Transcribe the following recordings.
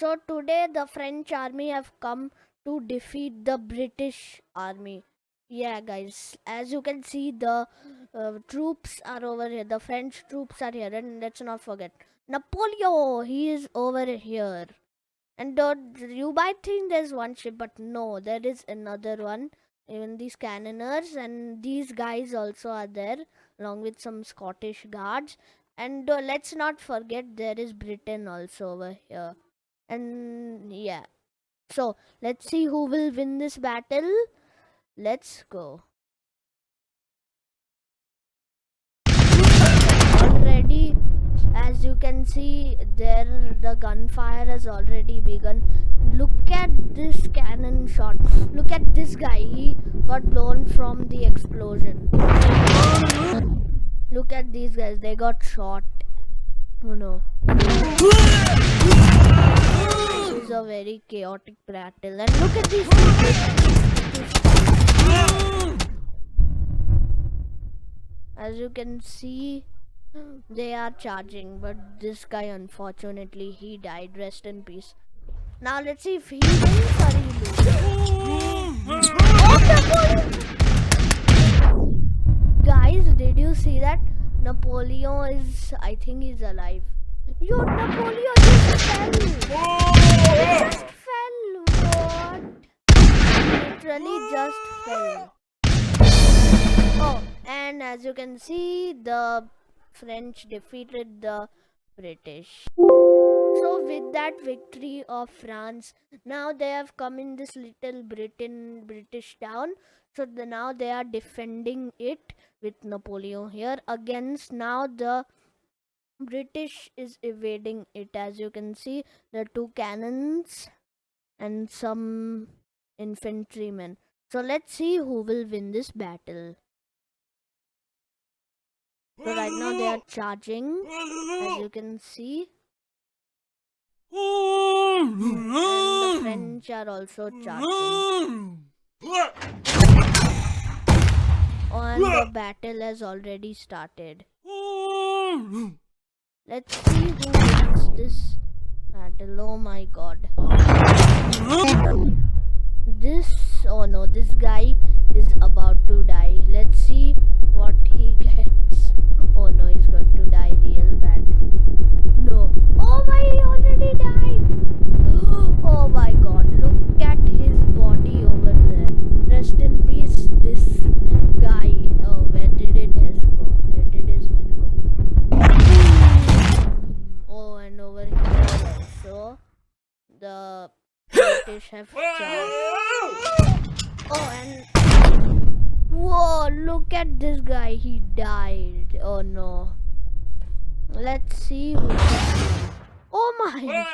So today the French army have come to defeat the British army. Yeah, guys, as you can see, the uh, troops are over here. The French troops are here, and let's not forget Napoleon. He is over here. And uh, you might think there's one ship, but no, there is another one. Even these cannoners and these guys also are there, along with some Scottish guards. And uh, let's not forget there is Britain also over here. And yeah, so let's see who will win this battle. Let's go. Already, as you can see, there the gunfire has already begun. Look at this cannon shot. Look at this guy. He got blown from the explosion. Look at these guys. They got shot. Oh no. A very chaotic battle. And look at these As you can see, they are charging, but this guy, unfortunately, he died. Rest in peace. Now let's see if he wins or he loses. Guys, did you see that? Napoleon is, I think he's alive. Yo, Napoleon just fell. He just fell. What? Literally Oh, and as you can see, the French defeated the British. So with that victory of France, now they have come in this little Britain British town. So the, now they are defending it with Napoleon here against now the British is evading it as you can see the two cannons and some infantrymen. So let's see who will win this battle. So right now they are charging as you can see. And the French are also charging. And the battle has already started. Let's see who wins this battle. Oh my god. This, oh no, this guy is about to die. Let's see what he gets. Oh no, he's going to die real bad. No. British have charged. Oh, and whoa! Look at this guy. He died. Oh no. Let's see who. Oh my!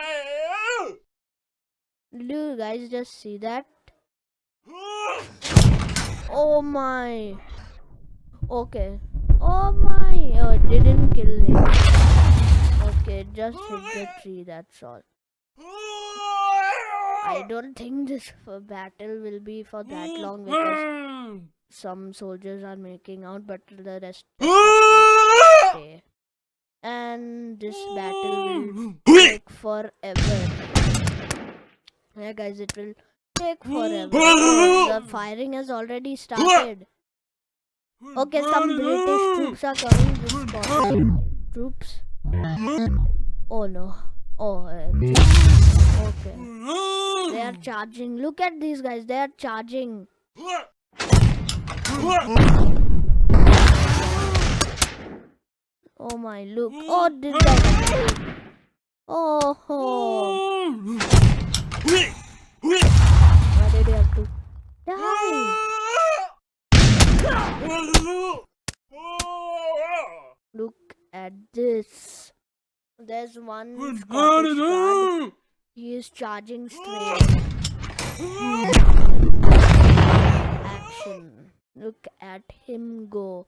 Did you guys just see that? Oh my. Okay. Oh my. Oh, it didn't kill him. Okay, just hit the tree. That's all. I don't think this battle will be for that hmm. long because hmm. some soldiers are making out, but the rest stay. And this battle will hmm. take forever. Yeah, guys, it will take forever. The firing has already started. Okay, some British troops are coming. This troops. Oh no. Oh, uh, okay. They are charging. Look at these guys. They are charging. Oh my, look. Oh, did that. Oh. Why did you have to die? Look at this. There's one Scottish guard. He is charging straight. Action. Look at him go.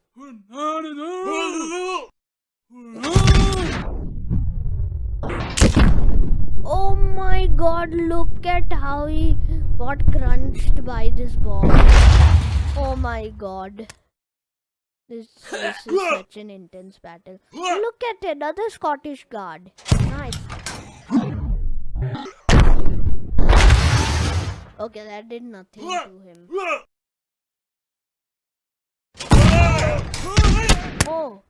Oh my god, look at how he got crunched by this bomb. Oh my god. This, this is such an intense battle. Look at another Scottish guard. Nice. Okay, that did nothing to him. Oh,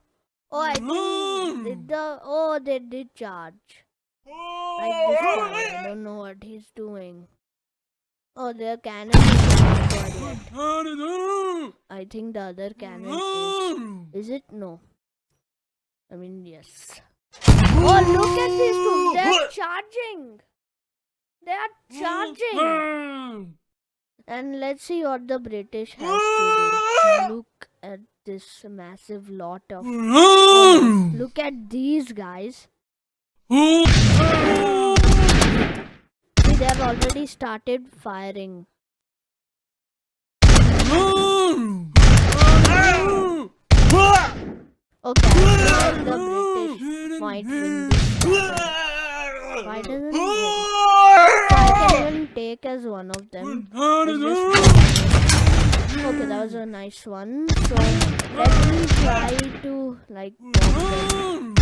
oh, I think mm. did the oh they did charge. Like this oh. guy, I don't know what he's doing. Oh, their cannon is not. I think the other cannon is. Is it? No. I mean, yes. Oh, look at these two. They're charging. They are charging. And let's see what the British has to do. Look at this massive lot of. Oh, look at these guys. See, they have already started firing. Okay, the British might win. Why doesn't he I take as one of them. Okay, that was a nice one. So let me try to like bomb them.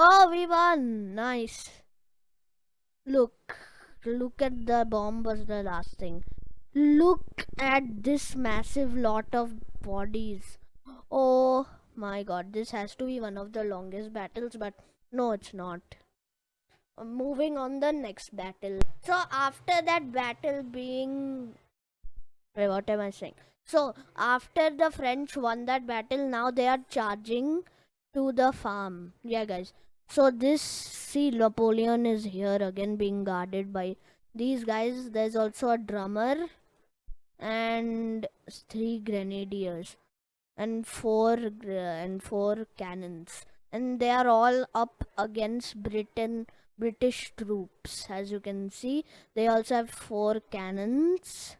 Oh, we won! Nice. Look, look at the bomb was the last thing. Look at this massive lot of bodies. Oh my god, this has to be one of the longest battles, but no, it's not. Moving on the next battle. So after that battle being Wait, what am I saying? So after the French won that battle, now they are charging to the farm. Yeah, guys. So this, see, Napoleon is here again being guarded by these guys. There's also a drummer and three grenadiers and four and four cannons and they are all up against britain british troops as you can see they also have four cannons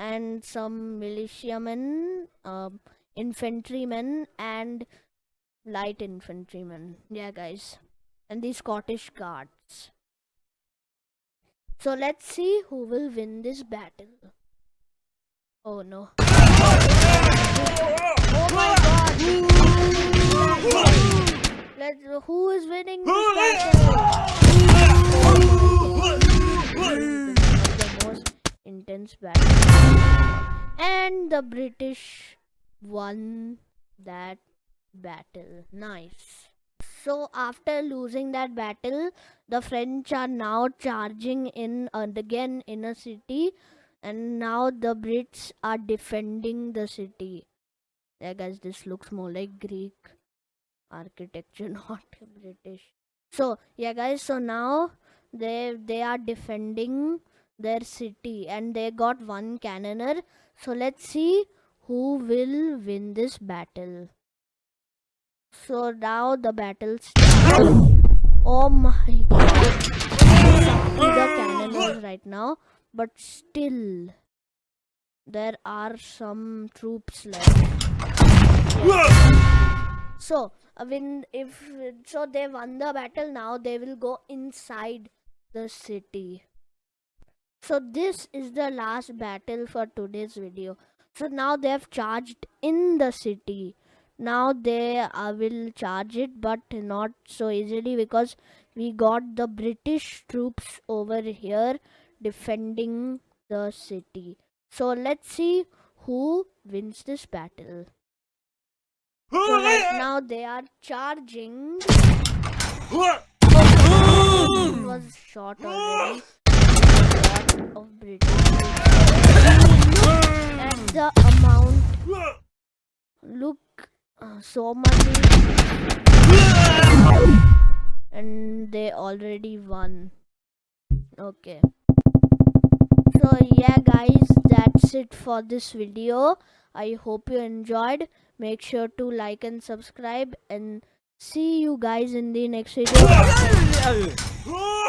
and some militiamen, uh, infantrymen, and light infantrymen. Yeah, guys. And the Scottish Guards. So let's see who will win this battle. Oh no. Oh my god! Let's, who is winning this battle? intense battle and the british won that battle nice so after losing that battle the french are now charging in uh, again in a city and now the brits are defending the city yeah guys this looks more like greek architecture not british so yeah guys so now they they are defending their city and they got one cannoner. So let's see who will win this battle. So now the battle starts. Oh my god. the cannoners right now. But still there are some troops left. So uh, I mean, if so they won the battle now they will go inside the city so this is the last battle for today's video so now they have charged in the city now they uh, will charge it but not so easily because we got the british troops over here defending the city. So let's see who wins this battle. So right now they are charging. Oh, was shot already. Of British at the amount look uh, so much. And they already won. Okay. So yeah guys that's it for this video. I hope you enjoyed. Make sure to like and subscribe and see you guys in the next video